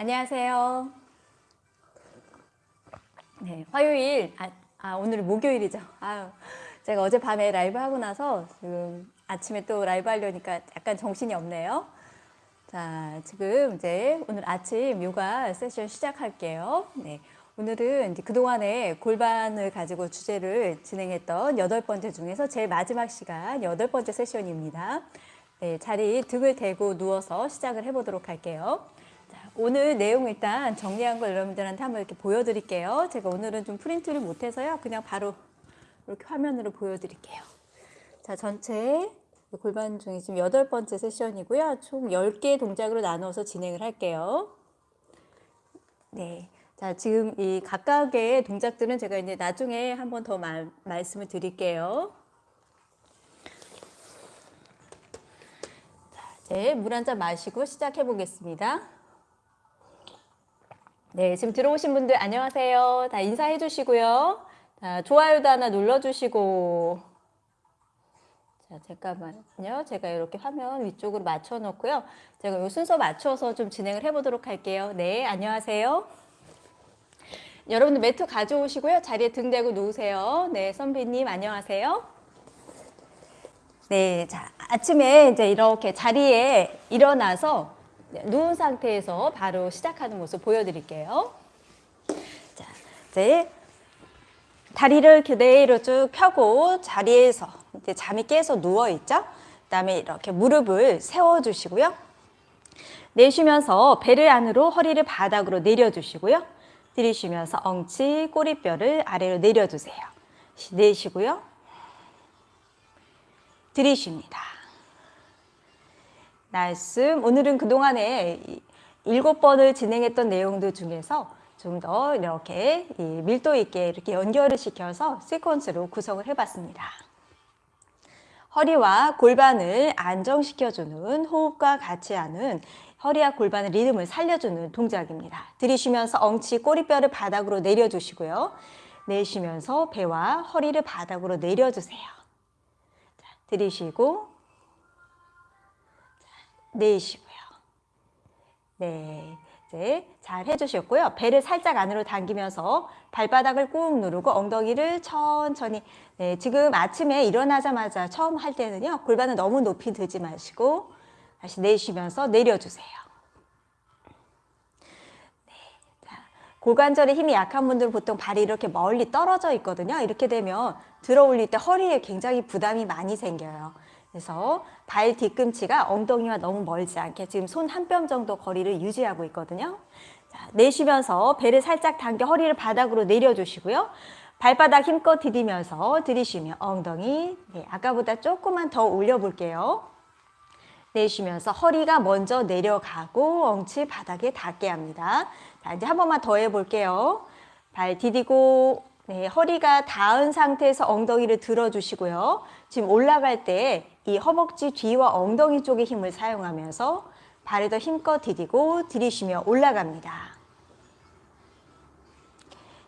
안녕하세요. 네, 화요일, 아, 아 오늘은 목요일이죠. 아유, 제가 어젯밤에 라이브 하고 나서 지금 아침에 또 라이브 하려니까 약간 정신이 없네요. 자, 지금 이제 오늘 아침 요가 세션 시작할게요. 네. 오늘은 그동안에 골반을 가지고 주제를 진행했던 여덟 번째 중에서 제일 마지막 시간 여덟 번째 세션입니다. 네, 자리 등을 대고 누워서 시작을 해보도록 할게요. 자, 오늘 내용 일단 정리한 걸 여러분들한테 한번 이렇게 보여드릴게요. 제가 오늘은 좀 프린트를 못해서요. 그냥 바로 이렇게 화면으로 보여드릴게요. 자, 전체 골반 중에 지금 여덟 번째 세션이고요. 총 10개 동작으로 나누어서 진행을 할게요. 네. 자, 지금 이 각각의 동작들은 제가 이제 나중에 한번 더 말씀을 드릴게요. 자, 이제 물 한 잔 마시고 시작해 보겠습니다. 네, 지금 들어오신 분들 안녕하세요. 다 인사해 주시고요. 자, 좋아요도 하나 눌러 주시고 자, 잠깐만요. 제가 이렇게 화면 위쪽으로 맞춰 놓고요. 제가 이 순서 맞춰서 좀 진행을 해 보도록 할게요. 네, 안녕하세요. 여러분들 매트 가져오시고요. 자리에 등 대고 누우세요. 네, 선비님 안녕하세요. 네, 자, 아침에 이제 이렇게 자리에 일어나서 누운 상태에서 바로 시작하는 모습 보여드릴게요. 자, 이제 다리를 그대로 쭉 펴고 자리에서 이제 잠이 깨서 누워 있죠. 그 다음에 이렇게 무릎을 세워 주시고요. 내쉬면서 배를 안으로 허리를 바닥으로 내려 주시고요. 들이쉬면서 엉치 꼬리뼈를 아래로 내려 주세요. 내쉬고요. 들이쉽니다. 말씀 오늘은 그동안에 일곱 번을 진행했던 내용들 중에서 좀 더 이렇게 밀도 있게 이렇게 연결을 시켜서 시퀀스로 구성을 해봤습니다. 허리와 골반을 안정시켜주는 호흡과 같이 하는 허리와 골반의 리듬을 살려주는 동작입니다. 들이쉬면서 엉치 꼬리뼈를 바닥으로 내려주시고요. 내쉬면서 배와 허리를 바닥으로 내려주세요. 자, 들이쉬고 자, 내쉬고요. 네, 이제 잘 해주셨고요. 배를 살짝 안으로 당기면서 발바닥을 꾹 누르고 엉덩이를 천천히 네, 지금 아침에 일어나자마자 처음 할 때는요. 골반을 너무 높이 들지 마시고 다시 내쉬면서 내려주세요. 네, 자, 고관절에 힘이 약한 분들은 보통 발이 이렇게 멀리 떨어져 있거든요. 이렇게 되면 들어 올릴 때 허리에 굉장히 부담이 많이 생겨요. 그래서 발 뒤꿈치가 엉덩이와 너무 멀지 않게 지금 손 한 뼘 정도 거리를 유지하고 있거든요. 자, 내쉬면서 배를 살짝 당겨 허리를 바닥으로 내려주시고요. 발바닥 힘껏 디디면서 들이쉬며 엉덩이 네, 아까보다 조금만 더 올려볼게요. 내쉬면서 허리가 먼저 내려가고 엉치 바닥에 닿게 합니다. 자, 이제 한 번만 더 해볼게요. 발 디디고 네, 허리가 닿은 상태에서 엉덩이를 들어주시고요. 지금 올라갈 때 이 허벅지 뒤와 엉덩이 쪽에 힘을 사용하면서 발을 더 힘껏 디디고 들이쉬며 올라갑니다.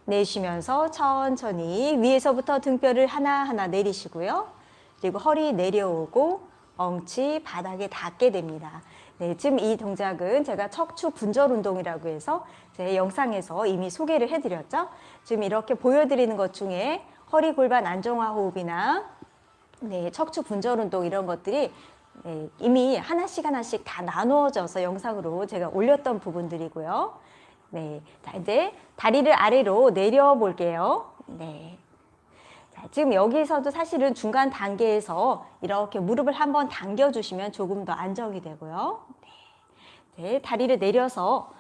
내쉬면서 천천히 위에서부터 등뼈를 하나하나 내리시고요. 그리고 허리 내려오고 엉치 바닥에 닿게 됩니다. 네, 지금 이 동작은 제가 척추 분절 운동이라고 해서 제 영상에서 이미 소개를 해드렸죠. 지금 이렇게 보여드리는 것 중에 허리 골반 안정화 호흡이나 네, 척추 분절 운동 이런 것들이 네, 이미 하나씩 하나씩 다 나누어져서 영상으로 제가 올렸던 부분들이고요. 네, 자 이제 다리를 아래로 내려 볼게요. 네. 자, 지금 여기서도 사실은 중간 단계에서 이렇게 무릎을 한번 당겨주시면 조금 더 안정이 되고요. 네, 네 다리를 내려서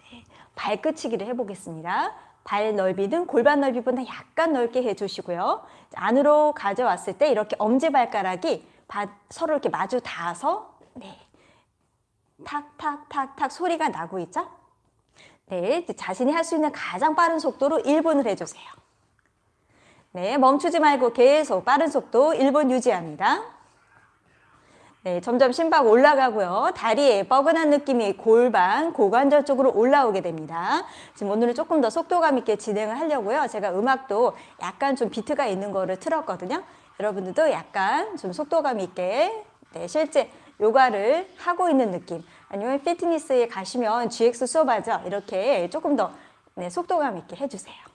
네, 발끝치기를 해보겠습니다. 발 넓이는 골반 넓이보다 약간 넓게 해주시고요. 안으로 가져왔을 때 이렇게 엄지발가락이 서로 이렇게 마주 닿아서 네. 탁탁탁탁 소리가 나고 있죠? 네, 자신이 할 수 있는 가장 빠른 속도로 1분을 해주세요. 네, 멈추지 말고 계속 빠른 속도 1분 유지합니다. 네, 점점 심박 올라가고요. 다리에 뻐근한 느낌이 골반, 고관절 쪽으로 올라오게 됩니다. 지금 오늘은 조금 더 속도감 있게 진행을 하려고요. 제가 음악도 약간 좀 비트가 있는 거를 틀었거든요. 여러분들도 약간 좀 속도감 있게 네, 실제 요가를 하고 있는 느낌 아니면 피트니스에 가시면 GX 수업하죠. 이렇게 조금 더 네, 속도감 있게 해주세요.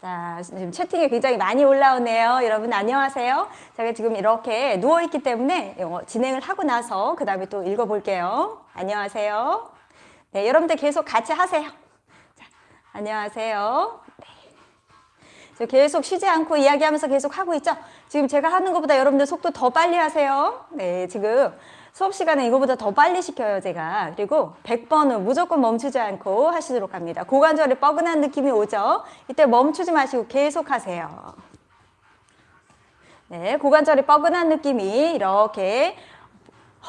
자, 지금 채팅이 굉장히 많이 올라오네요. 여러분 안녕하세요. 제가 지금 이렇게 누워있기 때문에 진행을 하고 나서 그 다음에 또 읽어볼게요. 안녕하세요. 네, 여러분들 계속 같이 하세요. 자, 안녕하세요. 네. 계속 쉬지 않고 이야기하면서 계속 하고 있죠? 지금 제가 하는 것보다 여러분들 속도 더 빨리 하세요. 네, 지금 수업 시간에 이거보다 더 빨리 시켜요, 제가. 그리고 100번은 무조건 멈추지 않고 하시도록 합니다. 고관절에 뻐근한 느낌이 오죠? 이때 멈추지 마시고 계속 하세요. 네, 고관절이 뻐근한 느낌이 이렇게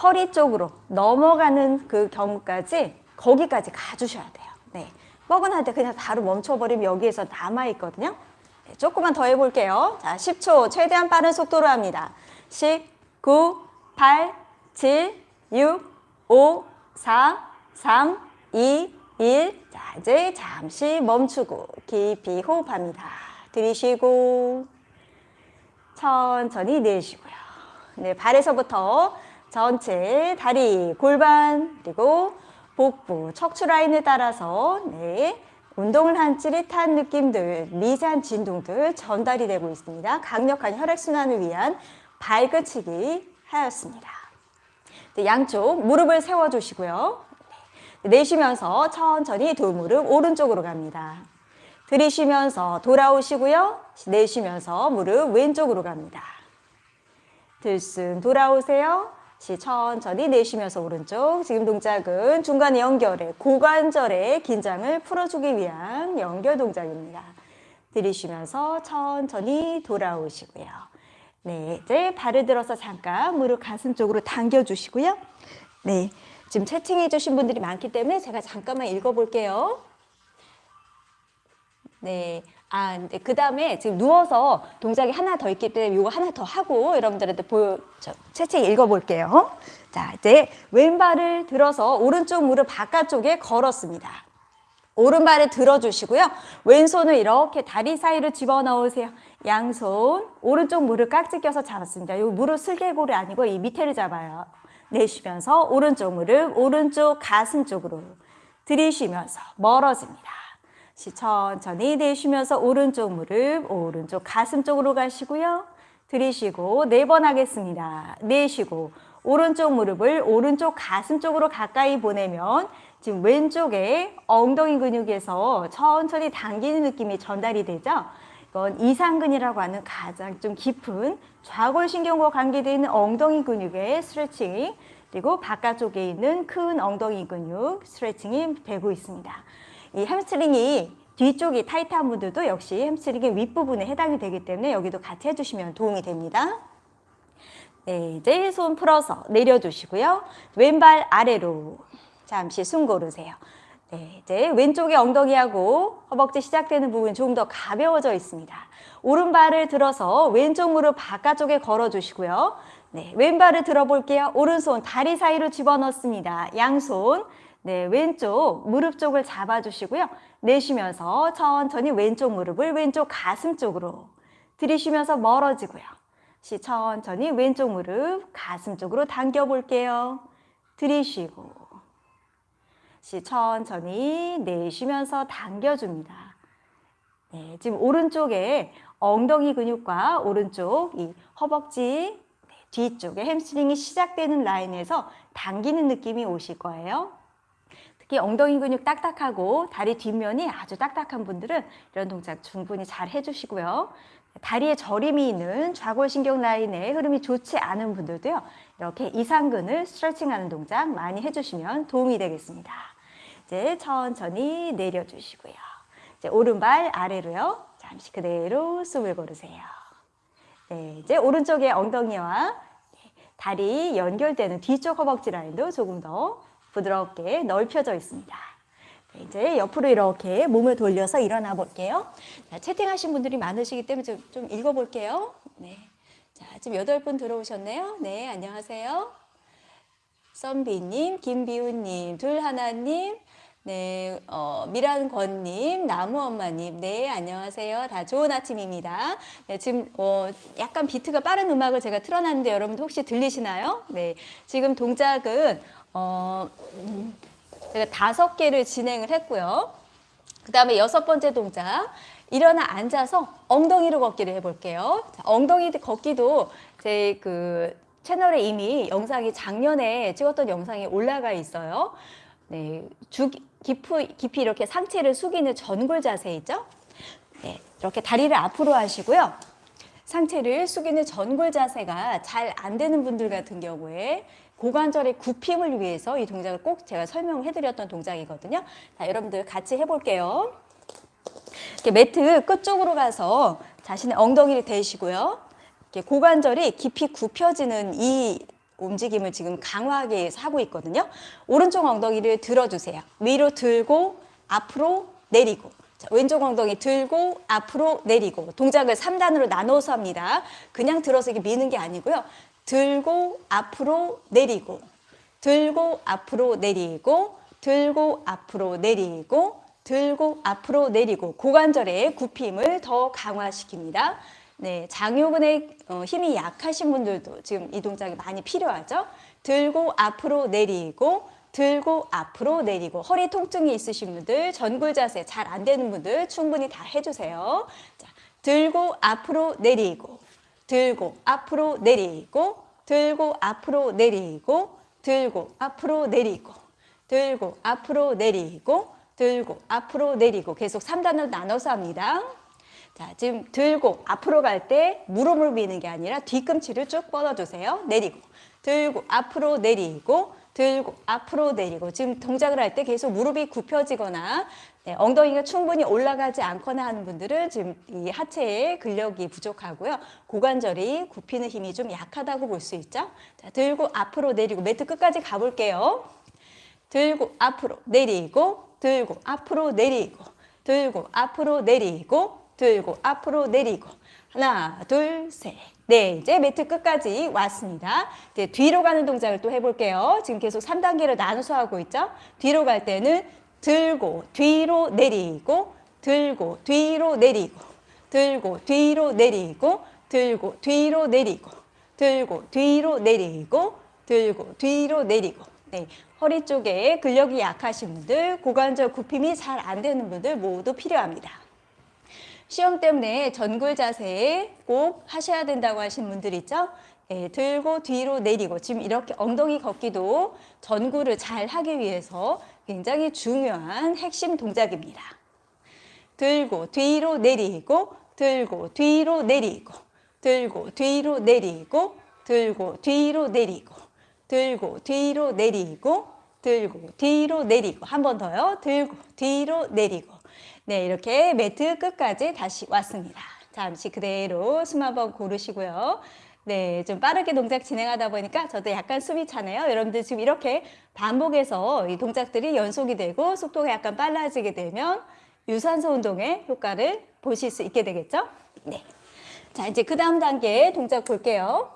허리 쪽으로 넘어가는 그 경우까지 거기까지 가주셔야 돼요. 네, 뻐근할 때 그냥 바로 멈춰버리면 여기에서 남아있거든요. 네, 조금만 더 해볼게요. 자, 10초 최대한 빠른 속도로 합니다. 10, 9, 8, 7, 6, 5, 4, 3, 2, 1. 자, 이제 잠시 멈추고 깊이 호흡합니다. 들이쉬고 천천히 내쉬고요. 네, 발에서부터 전체 다리, 골반, 그리고 복부, 척추 라인을 따라서 네, 운동을 한 찌릿한 느낌들, 미세한 진동들 전달이 되고 있습니다. 강력한 혈액순환을 위한 발끝치기 하였습니다. 네, 양쪽 무릎을 세워주시고요. 네, 내쉬면서 천천히 두 무릎 오른쪽으로 갑니다. 들이쉬면서 돌아오시고요. 내쉬면서 무릎 왼쪽으로 갑니다. 들숨 돌아오세요. 천천히 내쉬면서 오른쪽. 지금 동작은 중간에 연결해 고관절의 긴장을 풀어주기 위한 연결 동작입니다. 들이쉬면서 천천히 돌아오시고요. 네, 이제 발을 들어서 잠깐 무릎 가슴 쪽으로 당겨주시고요. 네, 지금 채팅해 주신 분들이 많기 때문에 제가 잠깐만 읽어볼게요. 네. 아, 네. 그 다음에 지금 누워서 동작이 하나 더 있기 때문에 이거 하나 더 하고 여러분들한테 보여, 저, 채팅 읽어볼게요. 자, 이제 왼발을 들어서 오른쪽 무릎 바깥쪽에 걸었습니다. 오른발을 들어주시고요. 왼손을 이렇게 다리 사이로 집어넣으세요. 양손, 오른쪽 무릎 깍지 껴서 잡았습니다. 이 무릎 슬개골이 아니고 이 밑에를 잡아요. 내쉬면서 오른쪽 무릎, 오른쪽 가슴 쪽으로 들이쉬면서 멀어집니다. 천천히 내쉬면서 오른쪽 무릎, 오른쪽 가슴 쪽으로 가시고요. 들이쉬고 네 번 하겠습니다. 내쉬고 오른쪽 무릎을 오른쪽 가슴 쪽으로 가까이 보내면 지금 왼쪽에 엉덩이 근육에서 천천히 당기는 느낌이 전달이 되죠. 이건 이상근이라고 하는 가장 좀 깊은 좌골신경과 관계되어 있는 엉덩이 근육의 스트레칭 그리고 바깥쪽에 있는 큰 엉덩이 근육 스트레칭이 되고 있습니다. 이 햄스트링이 뒤쪽이 타이트한 분들도 역시 햄스트링의 윗부분에 해당이 되기 때문에 여기도 같이 해주시면 도움이 됩니다. 네, 이제 손 풀어서 내려주시고요. 왼발 아래로 잠시 숨 고르세요. 네, 이제 왼쪽의 엉덩이하고 허벅지 시작되는 부분 조금 더 가벼워져 있습니다. 오른발을 들어서 왼쪽 무릎 바깥쪽에 걸어주시고요. 네, 왼발을 들어볼게요. 오른손 다리 사이로 집어넣습니다. 양손 네, 왼쪽 무릎 쪽을 잡아주시고요. 내쉬면서 천천히 왼쪽 무릎을 왼쪽 가슴 쪽으로 들이쉬면서 멀어지고요. 시 천천히 왼쪽 무릎 가슴 쪽으로 당겨볼게요. 들이쉬고 시 천천히 내쉬면서 당겨줍니다. 네, 지금 오른쪽에 엉덩이 근육과 오른쪽 이 허벅지 네, 뒤쪽에 햄스트링이 시작되는 라인에서 당기는 느낌이 오실 거예요. 특히 엉덩이 근육 딱딱하고 다리 뒷면이 아주 딱딱한 분들은 이런 동작 충분히 잘 해주시고요. 다리에 저림이 있는 좌골신경 라인에 흐름이 좋지 않은 분들도요. 이렇게 이상근을 스트레칭하는 동작 많이 해주시면 도움이 되겠습니다. 이제 천천히 내려주시고요. 이제 오른발 아래로요. 잠시 그대로 숨을 고르세요. 네, 이제 오른쪽에 엉덩이와 다리 연결되는 뒤쪽 허벅지 라인도 조금 더 부드럽게 넓혀져 있습니다. 네, 이제 옆으로 이렇게 몸을 돌려서 일어나 볼게요. 자, 채팅하신 분들이 많으시기 때문에 좀, 좀 읽어볼게요. 네. 자, 지금 여덟 분 들어오셨네요. 네, 안녕하세요. 썸비님, 김비우님, 둘하나님, 네, 어, 미란권님, 나무엄마님, 네, 안녕하세요. 다 좋은 아침입니다. 네, 지금 어, 약간 비트가 빠른 음악을 제가 틀어놨는데 여러분들 혹시 들리시나요? 네, 지금 동작은 어, 음, 제가 다섯 개를 진행을 했고요. 그 다음에 여섯 번째 동작. 일어나 앉아서 엉덩이로 걷기를 해볼게요. 자, 엉덩이 걷기도 제그 채널에 이미 영상이 작년에 찍었던 영상이 올라가 있어요. 네, 주, 깊이, 깊이 이렇게 상체를 숙이는 전굴 자세 있죠? 네, 이렇게 다리를 앞으로 하시고요. 상체를 숙이는 전굴 자세가 잘 안 되는 분들 같은 경우에 고관절의 굽힘을 위해서 이 동작을 꼭 제가 설명을 해드렸던 동작이거든요. 자, 여러분들 같이 해볼게요. 이렇게 매트 끝쪽으로 가서 자신의 엉덩이를 대시고요. 이렇게 고관절이 깊이 굽혀지는 이 움직임을 지금 위해서 하고 있거든요. 오른쪽 엉덩이를 들어주세요. 위로 들고 앞으로 내리고 자, 왼쪽 엉덩이 들고 앞으로 내리고 동작을 3단으로 나눠서 합니다. 그냥 들어서 이렇게 미는 게 아니고요. 들고 앞으로 내리고 들고 앞으로 내리고 들고 앞으로 내리고 들고 앞으로 내리고 고관절의 굽힘을 더 강화시킵니다. 네, 장요근의 어, 힘이 약하신 분들도 지금 이 동작이 많이 필요하죠. 들고 앞으로 내리고 들고 앞으로 내리고 허리 통증이 있으신 분들 전굴 자세 잘 안 되는 분들 충분히 다 해주세요. 자, 들고 앞으로 내리고 들고 앞으로 내리고 들고 앞으로 내리고 들고 앞으로 내리고 들고 앞으로 내리고 들고 앞으로 내리고 계속 3단을 나눠서 합니다. 자, 지금 들고 앞으로 갈 때 무릎을 미는 게 아니라 뒤꿈치를 쭉 뻗어주세요. 내리고 들고 앞으로 내리고 들고 앞으로 내리고 지금 동작을 할 때 계속 무릎이 굽혀지거나 네, 엉덩이가 충분히 올라가지 않거나 하는 분들은 지금 이 하체에 근력이 부족하고요. 고관절이 굽히는 힘이 좀 약하다고 볼 수 있죠. 자, 들고 앞으로 내리고 매트 끝까지 가볼게요. 들고 앞으로 내리고 들고 앞으로 내리고 들고 앞으로 내리고 들고 앞으로 내리고. 하나 둘 셋 네 이제 매트 끝까지 왔습니다. 이제 뒤로 가는 동작을 또 해볼게요. 지금 계속 3단계로 나눠서 하고 있죠? 뒤로 갈 때는 들고 뒤로 내리고 들고 뒤로 내리고 들고 뒤로 내리고 들고 뒤로 내리고 들고 뒤로 내리고 들고 뒤로 내리고. 네, 허리 쪽에 근력이 약하신 분들, 고관절 굽힘이 잘 안 되는 분들 모두 필요합니다. 시험 때문에 전굴 자세 꼭 하셔야 된다고 하신 분들 있죠? 네, 들고 뒤로 내리고 지금 이렇게 엉덩이 걷기도 전굴을 잘 하기 위해서 굉장히 중요한 핵심 동작입니다. 들고 뒤로 내리고 들고 뒤로 내리고 들고 뒤로 내리고 들고 뒤로 내리고 들고 뒤로 내리고 들고 뒤로 내리고 한 번 더요. 들고 뒤로 내리고 네 이렇게 매트 끝까지 다시 왔습니다. 잠시 그대로 숨 한번 고르시고요. 네, 좀 빠르게 동작 진행하다 보니까 저도 약간 숨이 차네요. 여러분들 지금 이렇게 반복해서 이 동작들이 연속이 되고 속도가 약간 빨라지게 되면 유산소 운동의 효과를 보실 수 있게 되겠죠? 네. 자, 이제 그 다음 단계 동작 볼게요.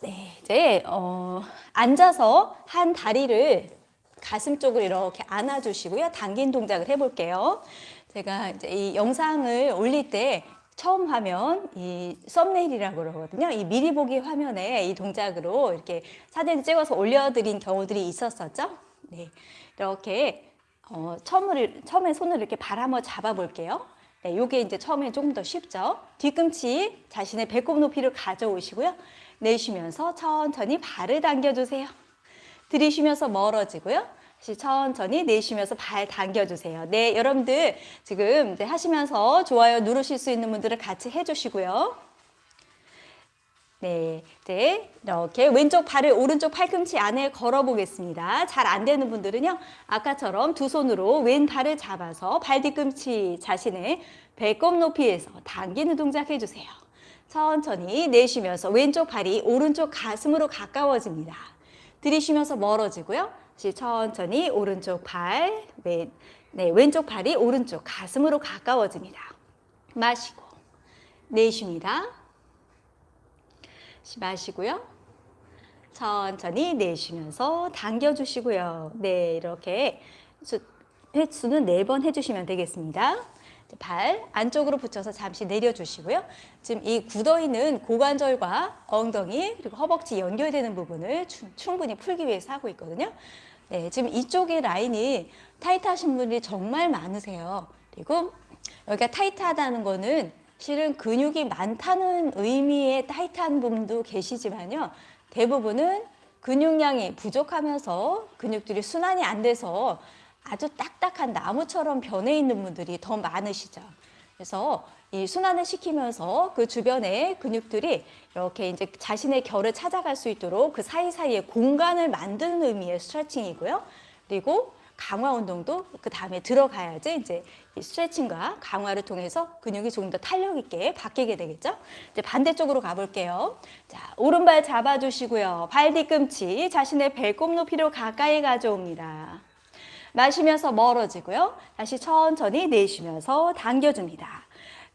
네, 이제 어, 앉아서 한 다리를 가슴 쪽으로 이렇게 안아주시고요. 당긴 동작을 해볼게요. 제가 이제 이 영상을 올릴 때 처음 화면 이 썸네일이라고 그러거든요. 이 미리 보기 화면에 이 동작으로 이렇게 사진 찍어서 올려드린 경우들이 있었었죠. 네, 이렇게 어, 처음을, 처음에 손을 이렇게 발 한번 잡아볼게요. 네, 요게 이제 처음에 조금 더 쉽죠. 뒤꿈치 자신의 배꼽 높이를 가져오시고요. 내쉬면서 천천히 발을 당겨주세요. 들이쉬면서 멀어지고요. 다시 천천히 내쉬면서 발 당겨주세요. 네, 여러분들 지금 하시면서 좋아요 누르실 수 있는 분들은 같이 해주시고요. 네, 이제 이렇게 왼쪽 발을 오른쪽 팔꿈치 안에 걸어 보겠습니다. 잘 안 되는 분들은요, 아까처럼 두 손으로 왼 발을 잡아서 발 뒤꿈치 자신의 배꼽 높이에서 당기는 동작 해주세요. 천천히 내쉬면서 왼쪽 발이 오른쪽 가슴으로 가까워집니다. 들이쉬면서 멀어지고요. 다시 천천히 오른쪽 발, 왼, 네, 왼쪽 발이 오른쪽 가슴으로 가까워집니다. 마시고 내쉽니다. 마시고요. 천천히 내쉬면서 당겨주시고요. 네, 이렇게 수, 횟수는 네번 해주시면 되겠습니다. 발 안쪽으로 붙여서 잠시 내려주시고요. 지금 이 굳어있는 고관절과 엉덩이 그리고 허벅지 연결되는 부분을 추, 충분히 풀기 위해서 하고 있거든요. 네, 지금 이쪽의 라인이 타이트하신 분들이 정말 많으세요. 그리고 여기가 타이트하다는 거는 실은 근육이 많다는 의미의 타이트한 분도 계시지만요. 대부분은 근육량이 부족하면서 근육들이 순환이 안 돼서 아주 딱딱한 나무처럼 변해 있는 분들이 더 많으시죠. 그래서 이 순환을 시키면서 그 주변의 근육들이 이렇게 이제 자신의 결을 찾아갈 수 있도록 그 사이사이에 공간을 만드는 의미의 스트레칭이고요. 그리고 강화 운동도 그 다음에 들어가야지 이제 이 스트레칭과 강화를 통해서 근육이 조금 더 탄력 있게 바뀌게 되겠죠. 이제 반대쪽으로 가볼게요. 자, 오른발 잡아주시고요. 발 뒤꿈치 자신의 배꼽 높이로 가까이 가져옵니다. 마시면서 멀어지고요. 다시 천천히 내쉬면서 당겨줍니다.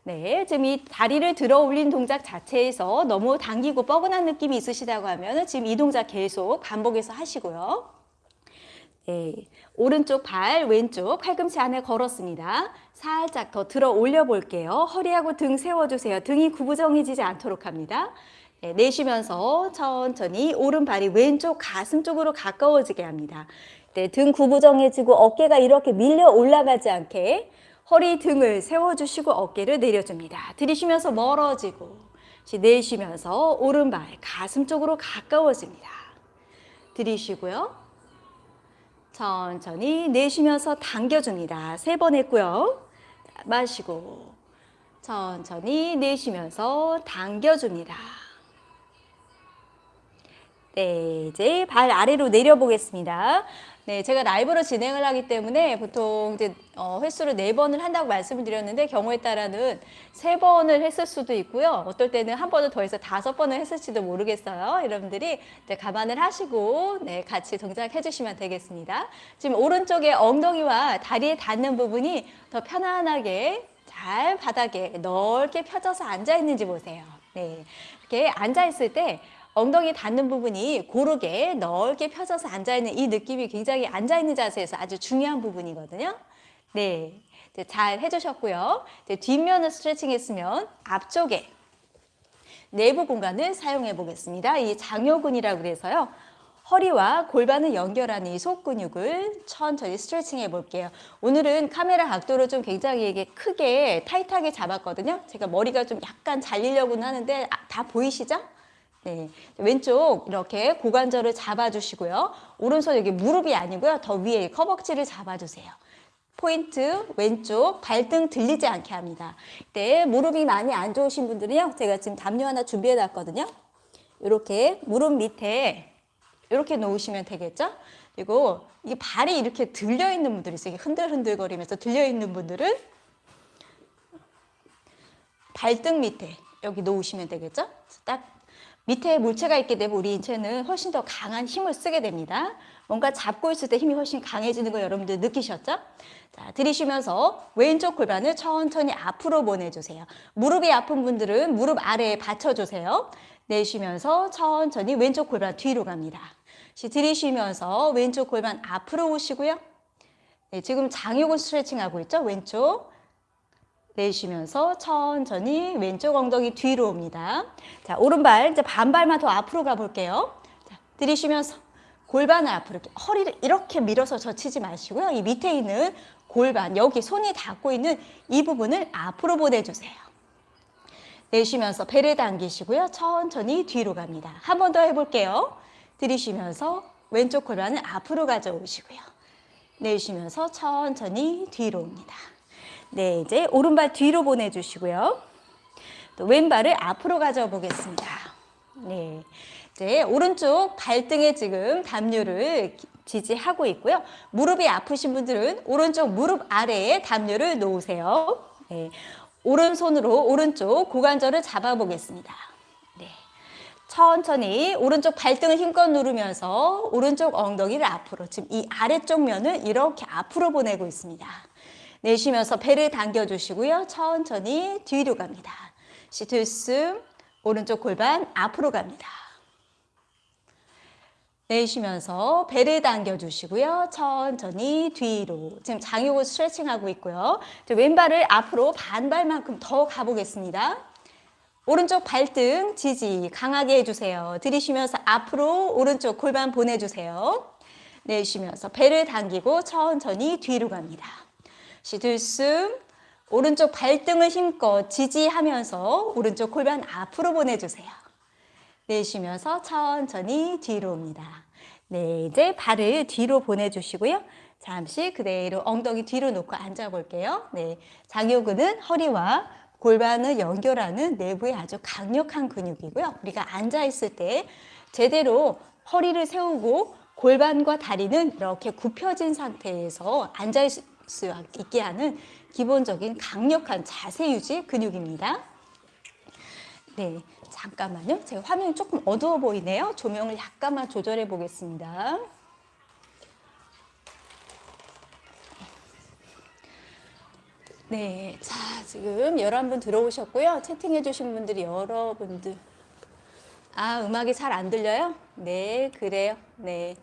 네, 지금 이 다리를 들어 올린 동작 자체에서 너무 당기고 뻐근한 느낌이 있으시다고 하면 지금 이 동작 계속 반복해서 하시고요. 네, 오른쪽 발, 왼쪽 팔꿈치 안에 걸었습니다. 살짝 더 들어 올려 볼게요. 허리하고 등 세워주세요. 등이 구부정해지지 않도록 합니다. 네, 내쉬면서 천천히 오른발이 왼쪽 가슴 쪽으로 가까워지게 합니다. 네, 등 구부정해지고 어깨가 이렇게 밀려 올라가지 않게 허리 등을 세워주시고 어깨를 내려줍니다. 들이쉬면서 멀어지고 내쉬면서 오른발 가슴 쪽으로 가까워집니다. 들이쉬고요. 천천히 내쉬면서 당겨줍니다. 세 번 했고요. 마시고 천천히 내쉬면서 당겨줍니다. 네, 이제 발 아래로 내려보겠습니다. 네, 제가 라이브로 진행을 하기 때문에 보통 이제 어, 횟수를 네 번을 한다고 말씀을 드렸는데 경우에 따라는 세 번을 했을 수도 있고요. 어떨 때는 한 번을 더 해서 다섯 번을 했을지도 모르겠어요. 여러분들이 이제 감안을 하시고 네, 같이 동작해 주시면 되겠습니다. 지금 오른쪽에 엉덩이와 다리에 닿는 부분이 더 편안하게 잘 바닥에 넓게 펴져서 앉아 있는지 보세요. 네, 이렇게 앉아 있을 때 엉덩이 닿는 부분이 고르게 넓게 펴져서 앉아있는 이 느낌이 굉장히 앉아있는 자세에서 아주 중요한 부분이거든요. 네, 잘 해주셨고요. 뒷면을 스트레칭 했으면 앞쪽에 내부 공간을 사용해 보겠습니다. 이 장요근이라고 그래서요. 허리와 골반을 연결하는 이 속근육을 천천히 스트레칭 해볼게요. 오늘은 카메라 각도를 좀 굉장히 크게 타이트하게 잡았거든요. 제가 머리가 좀 약간 잘리려고는 하는데 아, 다 보이시죠? 네, 왼쪽 이렇게 고관절을 잡아주시고요. 오른손 여기 무릎이 아니고요. 더 위에 허벅지를 잡아주세요. 포인트 왼쪽 발등 들리지 않게 합니다. 네, 무릎이 많이 안 좋으신 분들은요. 제가 지금 담요 하나 준비해 놨거든요. 이렇게 무릎 밑에 이렇게 놓으시면 되겠죠? 그리고 이 발이 이렇게 들려 있는 분들이 있어요. 흔들흔들거리면서 들려 있는 분들은 발등 밑에 여기 놓으시면 되겠죠? 딱 밑에 물체가 있게 되면 우리 인체는 훨씬 더 강한 힘을 쓰게 됩니다. 뭔가 잡고 있을 때 힘이 훨씬 강해지는 거 여러분들 느끼셨죠? 자, 들이쉬면서 왼쪽 골반을 천천히 앞으로 보내주세요. 무릎이 아픈 분들은 무릎 아래에 받쳐주세요. 내쉬면서 천천히 왼쪽 골반 뒤로 갑니다. 들이쉬면서 왼쪽 골반 앞으로 오시고요. 네, 지금 장요근 스트레칭 하고 있죠? 왼쪽. 내쉬면서 천천히 왼쪽 엉덩이 뒤로 옵니다. 자, 오른발 이제 반발만 더 앞으로 가볼게요. 자, 들이쉬면서 골반을 앞으로 이렇게 허리를 이렇게 밀어서 젖히지 마시고요. 이 밑에 있는 골반, 여기 손이 닿고 있는 이 부분을 앞으로 보내주세요. 내쉬면서 배를 당기시고요. 천천히 뒤로 갑니다. 한 번 더 해볼게요. 들이쉬면서 왼쪽 골반을 앞으로 가져오시고요. 내쉬면서 천천히 뒤로 옵니다. 네, 이제 오른발 뒤로 보내주시고요. 또 왼발을 앞으로 가져 보겠습니다. 네, 이제 오른쪽 발등에 지금 담요를 지지하고 있고요. 무릎이 아프신 분들은 오른쪽 무릎 아래에 담요를 놓으세요. 네, 오른손으로 오른쪽 고관절을 잡아보겠습니다. 네, 천천히 오른쪽 발등을 힘껏 누르면서 오른쪽 엉덩이를 앞으로 지금 이 아래쪽 면을 이렇게 앞으로 보내고 있습니다. 내쉬면서 배를 당겨주시고요. 천천히 뒤로 갑니다. 시트숨 오른쪽 골반 앞으로 갑니다. 내쉬면서 배를 당겨주시고요. 천천히 뒤로. 지금 장요근 스트레칭하고 있고요. 왼발을 앞으로 반발만큼 더 가보겠습니다. 오른쪽 발등 지지 강하게 해주세요. 들이쉬면서 앞으로 오른쪽 골반 보내주세요. 내쉬면서 배를 당기고 천천히 뒤로 갑니다. 시 들숨 오른쪽 발등을 힘껏 지지하면서 오른쪽 골반 앞으로 보내주세요. 내쉬면서 천천히 뒤로 옵니다. 네, 이제 발을 뒤로 보내주시고요. 잠시 그대로 엉덩이 뒤로 놓고 앉아볼게요. 네, 장요근은 허리와 골반을 연결하는 내부의 아주 강력한 근육이고요. 우리가 앉아있을 때 제대로 허리를 세우고 골반과 다리는 이렇게 굽혀진 상태에서 앉아있을 수 있게 하는 기본적인 강력한 자세 유지 근육입니다. 네, 잠깐만요. 제가 화면이 조금 어두워 보이네요. 조명을 약간만 조절해 보겠습니다. 네, 자 지금 11분 들어오셨고요. 채팅해 주신 분들이 여러분들 아 음악이 잘 안 들려요? 네, 그래요. 네.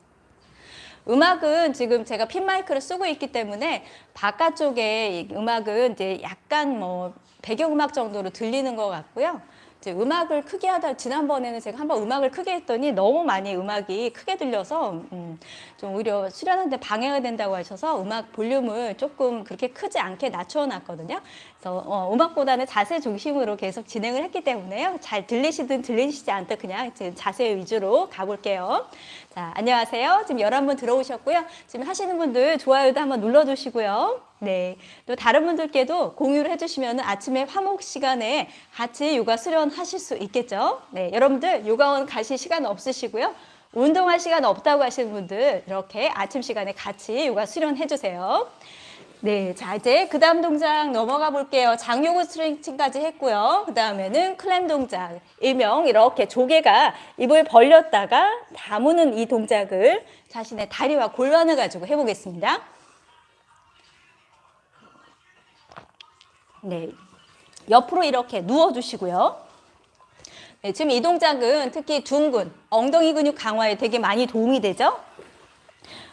음악은 지금 제가 핀 마이크를 쓰고 있기 때문에 바깥쪽에 음악은 이제 약간 뭐 배경음악 정도로 들리는 것 같고요. 이제 음악을 크게 하다 지난번에는 제가 한번 음악을 크게 했더니 너무 많이 음악이 크게 들려서 음, 좀 오히려 수련하는데 방해가 된다고 하셔서 음악 볼륨을 조금 그렇게 크지 않게 낮춰놨거든요. 그래서 어, 음악보다는 자세 중심으로 계속 진행을 했기 때문에요. 잘 들리시든 들리시지 않든 그냥 지금 자세 위주로 가볼게요. 자, 안녕하세요. 지금 11분 들어오셨고요. 지금 하시는 분들 좋아요도 한번 눌러주시고요. 네. 또 다른 분들께도 공유를 해주시면 아침에 화목 시간에 같이 요가 수련하실 수 있겠죠. 네. 여러분들 요가원 가실 시간 없으시고요. 운동할 시간 없다고 하시는 분들 이렇게 아침 시간에 같이 요가 수련해 주세요. 네, 자 이제 그 다음 동작 넘어가 볼게요. 장요근 스트레칭까지 했고요. 그 다음에는 클램 동작, 일명 이렇게 조개가 입을 벌렸다가 다무는 이 동작을 자신의 다리와 골반을 가지고 해보겠습니다. 네, 옆으로 이렇게 누워주시고요. 네, 지금 이 동작은 특히 둔근, 엉덩이 근육 강화에 되게 많이 도움이 되죠.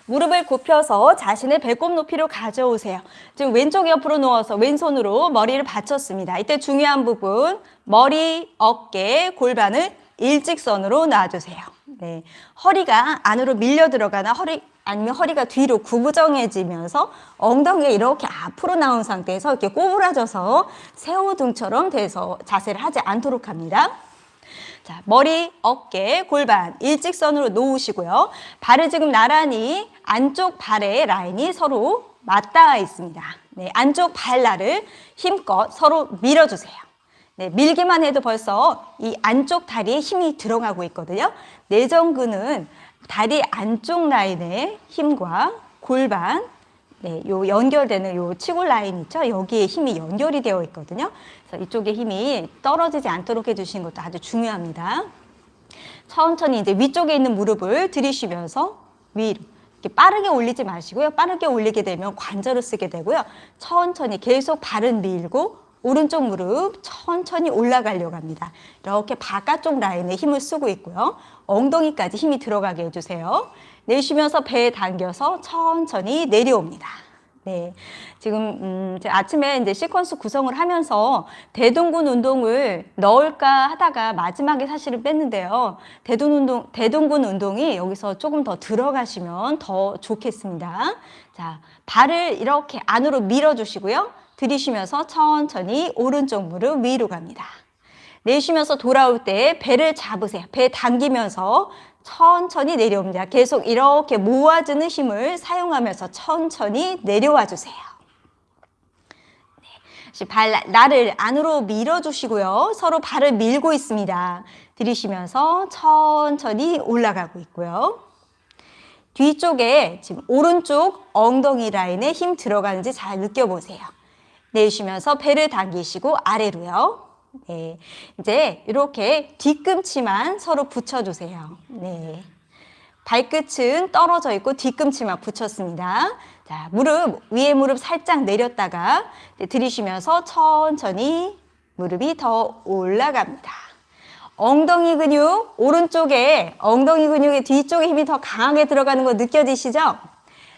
무릎을 굽혀서 자신의 배꼽 높이로 가져오세요. 지금 왼쪽 옆으로 누워서 왼손으로 머리를 받쳤습니다. 이때 중요한 부분, 머리, 어깨, 골반을 일직선으로 놔주세요. 네, 허리가 안으로 밀려 들어가나 허리 아니면 허리가 뒤로 구부정해지면서 엉덩이가 이렇게 앞으로 나온 상태에서 이렇게 꼬부라져서 새우등처럼 돼서 자세를 하지 않도록 합니다. 자, 머리, 어깨, 골반 일직선으로 놓으시고요. 발을 지금 나란히 안쪽 발의 라인이 서로 맞닿아 있습니다. 네, 안쪽 발날을 힘껏 서로 밀어주세요. 네, 밀기만 해도 벌써 이 안쪽 다리에 힘이 들어가고 있거든요. 내전근은 다리 안쪽 라인의 힘과 골반, 네, 요 연결되는 요 치골 라인 있죠? 여기에 힘이 연결이 되어 있거든요. 그래서 이쪽에 힘이 떨어지지 않도록 해주시는 것도 아주 중요합니다. 천천히 이제 위쪽에 있는 무릎을 들이쉬면서 위로 이렇게 빠르게 올리지 마시고요. 빠르게 올리게 되면 관절을 쓰게 되고요. 천천히 계속 발은 밀고 오른쪽 무릎 천천히 올라가려고 합니다. 이렇게 바깥쪽 라인에 힘을 쓰고 있고요. 엉덩이까지 힘이 들어가게 해주세요. 내쉬면서 배 당겨서 천천히 내려옵니다. 네, 지금 음, 아침에 이제 시퀀스 구성을 하면서 대둔근 운동을 넣을까 하다가 마지막에 사실은 뺐는데요. 대둔 운동, 대둔근 운동이 여기서 조금 더 들어가시면 더 좋겠습니다. 자, 발을 이렇게 안으로 밀어주시고요. 들이쉬면서 천천히 오른쪽 무릎 위로 갑니다. 내쉬면서 돌아올 때 배를 잡으세요. 배 당기면서 천천히 내려옵니다. 계속 이렇게 모아주는 힘을 사용하면서 천천히 내려와 주세요. 네. 발, 나를 안으로 밀어주시고요. 서로 발을 밀고 있습니다. 들이쉬면서 천천히 올라가고 있고요. 뒤쪽에 지금 오른쪽 엉덩이 라인에 힘 들어가는지 잘 느껴보세요. 내쉬면서 배를 당기시고 아래로요. 네. 이제 이렇게 뒤꿈치만 서로 붙여주세요. 네. 발끝은 떨어져 있고 뒤꿈치만 붙였습니다. 자, 무릎, 위에 무릎 살짝 내렸다가 들이쉬면서 천천히 무릎이 더 올라갑니다. 엉덩이 근육 오른쪽에 엉덩이 근육의 뒤쪽에 힘이 더 강하게 들어가는 거 느껴지시죠?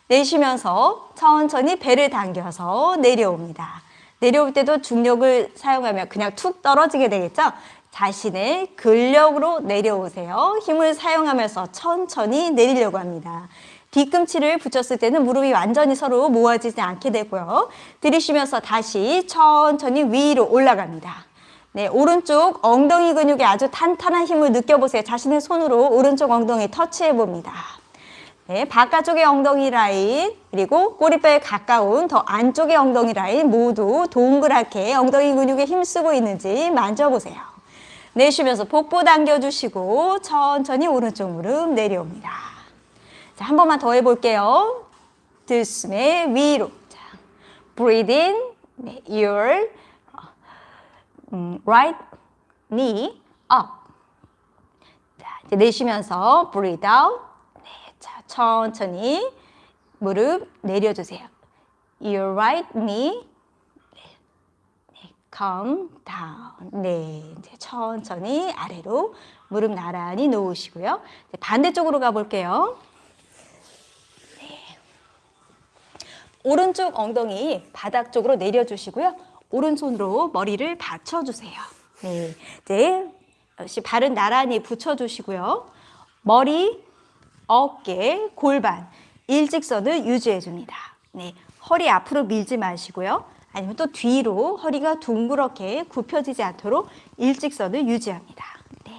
내쉬면서 천천히 배를 당겨서 내려옵니다. 내려올 때도 중력을 사용하면 그냥 툭 떨어지게 되겠죠? 자신의 근력으로 내려오세요. 힘을 사용하면서 천천히 내리려고 합니다. 뒤꿈치를 붙였을 때는 무릎이 완전히 서로 모아지지 않게 되고요. 들이쉬면서 다시 천천히 위로 올라갑니다. 네, 오른쪽 엉덩이 근육에 아주 탄탄한 힘을 느껴보세요. 자신의 손으로 오른쪽 엉덩이 터치해 봅니다. 네, 바깥쪽의 엉덩이 라인 그리고 꼬리뼈에 가까운 더 안쪽의 엉덩이 라인 모두 동그랗게 엉덩이 근육에 힘쓰고 있는지 만져보세요. 내쉬면서 복부 당겨주시고 천천히 오른쪽 무릎 내려옵니다. 자, 한 번만 더 해볼게요. 들숨에 위로. 자, breathe in, 네, your 음, right knee up. 자, 이제 내쉬면서 breathe out. 천천히 무릎 내려주세요. Your right knee 네, 네, come down. 네, 이제 천천히 아래로 무릎 나란히 놓으시고요. 반대쪽으로 가볼게요. 네. 오른쪽 엉덩이 바닥 쪽으로 내려주시고요. 오른손으로 머리를 받쳐주세요. 네, 이제 역시 발은 나란히 붙여주시고요. 머리, 어깨, 골반, 일직선을 유지해줍니다. 네, 허리 앞으로 밀지 마시고요. 아니면 또 뒤로 허리가 둥그렇게 굽혀지지 않도록 일직선을 유지합니다. 네,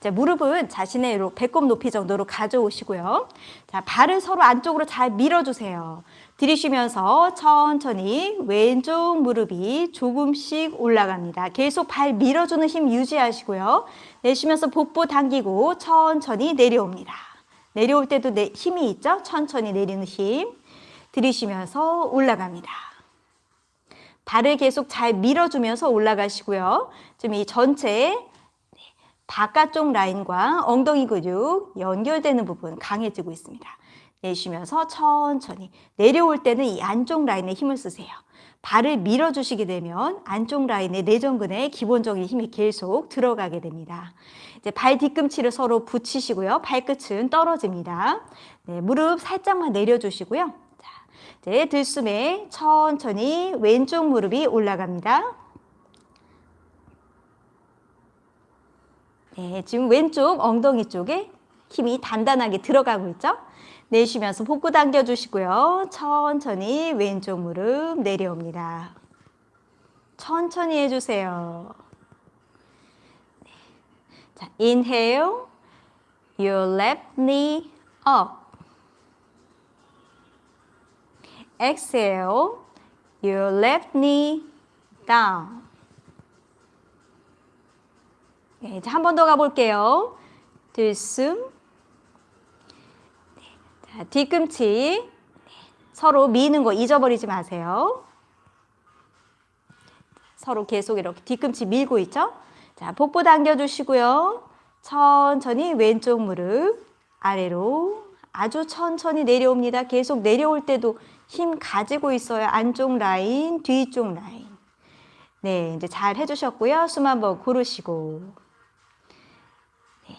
자, 무릎은 자신의 배꼽 높이 정도로 가져오시고요. 자, 발을 서로 안쪽으로 잘 밀어주세요. 들이쉬면서 천천히 왼쪽 무릎이 조금씩 올라갑니다. 계속 발 밀어주는 힘 유지하시고요. 내쉬면서 복부 당기고 천천히 내려옵니다. 내려올 때도 내 힘이 있죠? 천천히 내리는 힘. 들이쉬면서 올라갑니다. 발을 계속 잘 밀어주면서 올라가시고요. 지금 이 전체 바깥쪽 라인과 엉덩이 근육 연결되는 부분 강해지고 있습니다. 내쉬면서 천천히 내려올 때는 이 안쪽 라인에 힘을 쓰세요. 발을 밀어주시게 되면 안쪽 라인의 내전근에 기본적인 힘이 계속 들어가게 됩니다. 이제 발 뒤꿈치를 서로 붙이시고요. 발끝은 떨어집니다. 네, 무릎 살짝만 내려주시고요. 자, 이제 들숨에 천천히 왼쪽 무릎이 올라갑니다. 네, 지금 왼쪽 엉덩이 쪽에 힘이 단단하게 들어가고 있죠? 내쉬면서 복부 당겨주시고요. 천천히 왼쪽 무릎 내려옵니다. 천천히 해주세요. 네. 자, inhale, your left knee up. exhale, your left knee down. 네, 한번 더 가볼게요. 들숨, 자, 뒤꿈치 서로 미는 거 잊어버리지 마세요. 서로 계속 이렇게 뒤꿈치 밀고 있죠? 자, 복부 당겨주시고요. 천천히 왼쪽 무릎 아래로 아주 천천히 내려옵니다. 계속 내려올 때도 힘 가지고 있어요. 안쪽 라인, 뒤쪽 라인. 네, 이제 잘 해주셨고요. 숨 한번 고르시고. 네.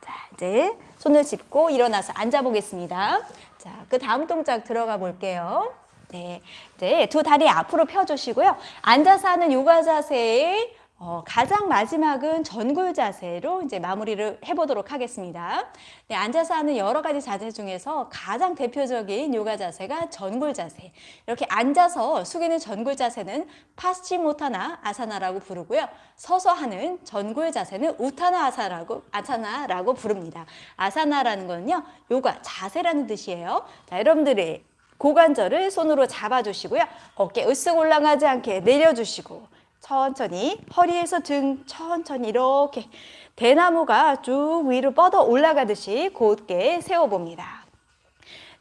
자, 이제 손을 짚고 일어나서 앉아보겠습니다. 자, 그 다음 동작 들어가 볼게요. 네, 이제 두 다리 앞으로 펴주시고요. 앉아서 하는 요가 자세 어, 가장 마지막은 전굴 자세로 이제 마무리를 해보도록 하겠습니다. 네, 앉아서 하는 여러 가지 자세 중에서 가장 대표적인 요가 자세가 전굴 자세. 이렇게 앉아서 숙이는 전굴 자세는 파스치모타나 아사나라고 부르고요. 서서 하는 전굴 자세는 우타나 아사라고, 아사나라고 부릅니다. 아사나라는 거는요, 요가 자세라는 뜻이에요. 자, 여러분들이 고관절을 손으로 잡아주시고요. 어깨 으쓱 올라가지 않게 내려주시고 천천히 허리에서 등 천천히 이렇게 대나무가 쭉 위로 뻗어 올라가듯이 곧게 세워봅니다.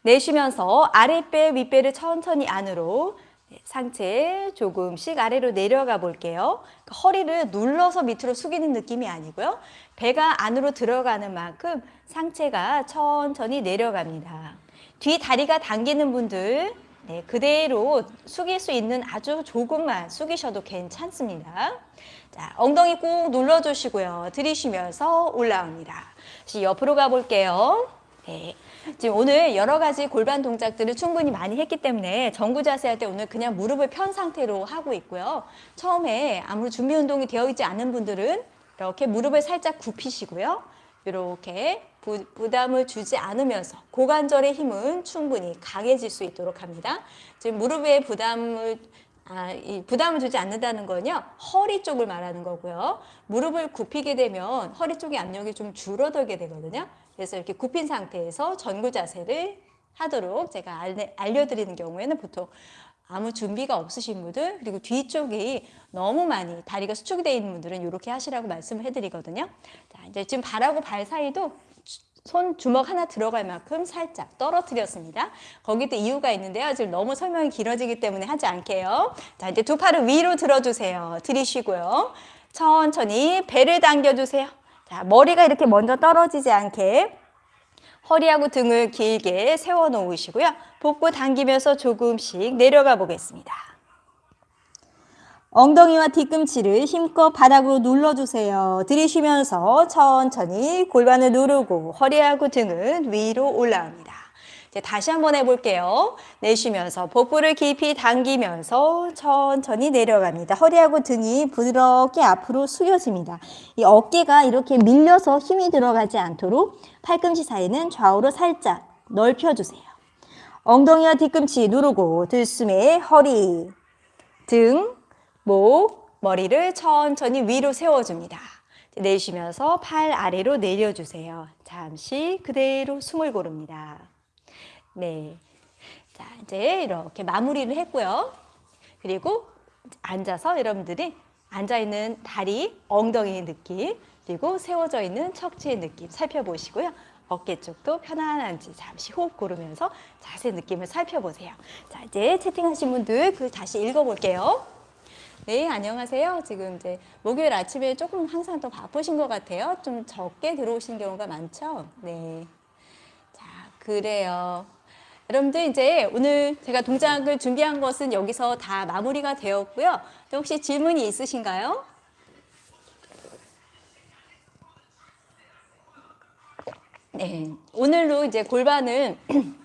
내쉬면서 아랫배, 윗배를 천천히 안으로 네, 상체 조금씩 아래로 내려가 볼게요. 그러니까 허리를 눌러서 밑으로 숙이는 느낌이 아니고요. 배가 안으로 들어가는 만큼 상체가 천천히 내려갑니다. 뒤 다리가 당기는 분들 네, 그대로 숙일 수 있는 아주 조금만 숙이셔도 괜찮습니다. 자, 엉덩이 꾹 눌러주시고요. 들이쉬면서 올라옵니다. 다시 옆으로 가볼게요. 네. 지금 오늘 여러 가지 골반 동작들을 충분히 많이 했기 때문에 정구 자세 할 때 오늘 그냥 무릎을 편 상태로 하고 있고요. 처음에 아무 준비 운동이 되어 있지 않은 분들은 이렇게 무릎을 살짝 굽히시고요. 이렇게 부, 부담을 주지 않으면서 고관절의 힘은 충분히 강해질 수 있도록 합니다. 지금 무릎 에 부담을 아, 이 부담을 주지 않는다는 건요 허리 쪽을 말하는 거고요. 무릎을 굽히게 되면 허리 쪽의 압력이 좀 줄어들게 되거든요. 그래서 이렇게 굽힌 상태에서 전구 자세를 하도록 제가 알, 알려드리는 경우에는 보통 아무 준비가 없으신 분들 그리고 뒤쪽이 너무 많이 다리가 수축이 되어 있는 분들은 이렇게 하시라고 말씀을 해드리거든요. 자 이제 지금 발하고 발 사이도 손 주먹 하나 들어갈 만큼 살짝 떨어뜨렸습니다. 거기도 이유가 있는데요. 지금 너무 설명이 길어지기 때문에 하지 않게요. 자, 이제 두 팔을 위로 들어주세요. 들이쉬고요. 천천히 배를 당겨주세요. 자, 머리가 이렇게 먼저 떨어지지 않게 허리하고 등을 길게 세워 놓으시고요. 복부 당기면서 조금씩 내려가 보겠습니다. 엉덩이와 뒤꿈치를 힘껏 바닥으로 눌러주세요. 들이쉬면서 천천히 골반을 누르고 허리하고 등은 위로 올라옵니다. 이제 다시 한번 해볼게요. 내쉬면서 복부를 깊이 당기면서 천천히 내려갑니다. 허리하고 등이 부드럽게 앞으로 숙여집니다. 이 어깨가 이렇게 밀려서 힘이 들어가지 않도록 팔꿈치 사이는 좌우로 살짝 넓혀주세요. 엉덩이와 뒤꿈치 누르고 들숨에 허리, 등, 목, 머리를 천천히 위로 세워줍니다. 내쉬면서 팔 아래로 내려주세요. 잠시 그대로 숨을 고릅니다. 네. 자, 이제 이렇게 마무리를 했고요. 그리고 앉아서 여러분들이 앉아있는 다리, 엉덩이 느낌, 그리고 세워져 있는 척추의 느낌 살펴보시고요. 어깨 쪽도 편안한지 잠시 호흡 고르면서 자세 느낌을 살펴보세요. 자, 이제 채팅하신 분들 그 다시 읽어볼게요. 네, 안녕하세요. 지금 이제 목요일 아침에 조금 항상 더 바쁘신 것 같아요. 좀 적게 들어오신 경우가 많죠? 네. 자, 그래요. 여러분들 이제 오늘 제가 동작을 준비한 것은 여기서 다 마무리가 되었고요. 또 혹시 질문이 있으신가요? 네, 오늘로 이제 골반을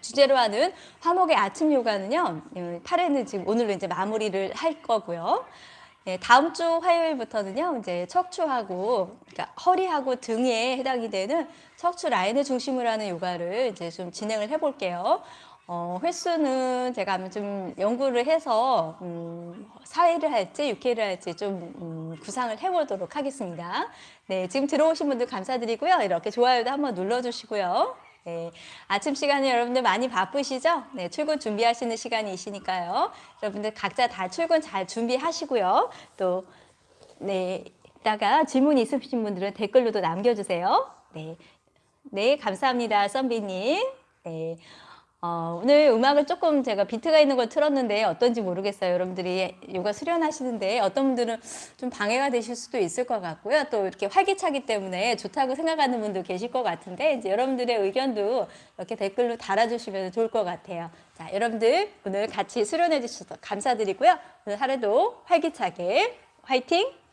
주제로 하는 화목의 아침 요가는요. 8회는 지금 오늘로 이제 마무리를 할 거고요. 네, 다음 주 화요일부터는요. 이제 척추하고 그러니까 허리하고 등에 해당이 되는 척추 라인을 중심으로 하는 요가를 이제 좀 진행을 해 볼게요. 어, 횟수는 제가 좀 연구를 해서 음, 4회를 할지 6회를 할지 좀 음, 구상을 해보도록 하겠습니다. 네, 지금 들어오신 분들 감사드리고요. 이렇게 좋아요도 한번 눌러주시고요. 네, 아침 시간에 여러분들 많이 바쁘시죠? 네, 출근 준비하시는 시간이시니까요. 여러분들 각자 다 출근 잘 준비하시고요. 또, 네, 이따가 질문 있으신 분들은 댓글로도 남겨주세요. 네, 네 감사합니다. 썬비님. 네. 어, 오늘 음악을 조금 제가 비트가 있는 걸 틀었는데 어떤지 모르겠어요. 여러분들이 요가 수련하시는데 어떤 분들은 좀 방해가 되실 수도 있을 것 같고요. 또 이렇게 활기차기 때문에 좋다고 생각하는 분도 계실 것 같은데 이제 여러분들의 의견도 이렇게 댓글로 달아주시면 좋을 것 같아요. 자, 여러분들 오늘 같이 수련해 주셔서 감사드리고요. 오늘 하루도 활기차게 화이팅!